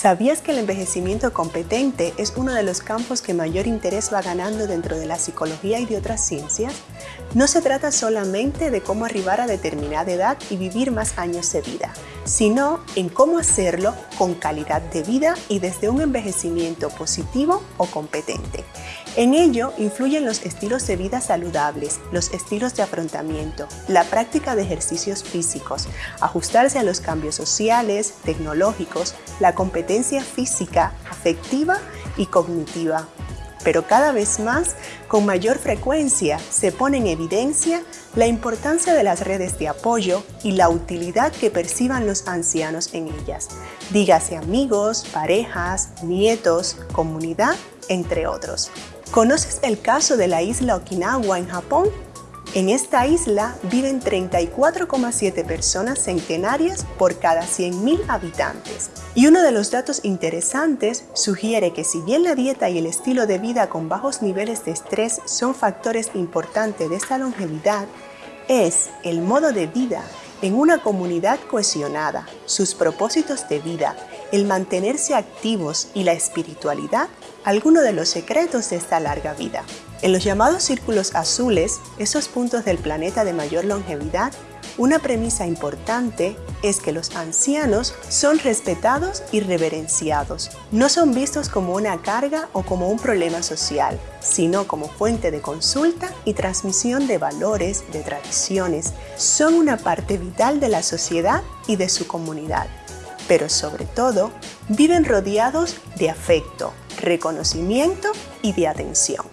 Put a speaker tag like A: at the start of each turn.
A: ¿Sabías que el envejecimiento competente es uno de los campos que mayor interés va ganando dentro de la psicología y de otras ciencias? No se trata solamente de cómo arribar a determinada edad y vivir más años de vida, sino en cómo hacerlo con calidad de vida y desde un envejecimiento positivo o competente. En ello influyen los estilos de vida saludables, los estilos de afrontamiento, la práctica de ejercicios físicos, ajustarse a los cambios sociales, tecnológicos, la competencia física, afectiva y cognitiva. Pero cada vez más, con mayor frecuencia, se pone en evidencia la importancia de las redes de apoyo y la utilidad que perciban los ancianos en ellas. Dígase amigos, parejas, nietos, comunidad, entre otros. ¿Conoces el caso de la isla Okinawa en Japón? En esta isla viven 34,7 personas centenarias por cada 100.000 habitantes. Y uno de los datos interesantes sugiere que si bien la dieta y el estilo de vida con bajos niveles de estrés son factores importantes de esta longevidad, es el modo de vida en una comunidad cohesionada, sus propósitos de vida, el mantenerse activos y la espiritualidad algunos de los secretos de esta larga vida. En los llamados círculos azules, esos puntos del planeta de mayor longevidad, una premisa importante es que los ancianos son respetados y reverenciados. No son vistos como una carga o como un problema social, sino como fuente de consulta y transmisión de valores, de tradiciones. Son una parte vital de la sociedad y de su comunidad. Pero sobre todo, viven rodeados de afecto, reconocimiento y de atención.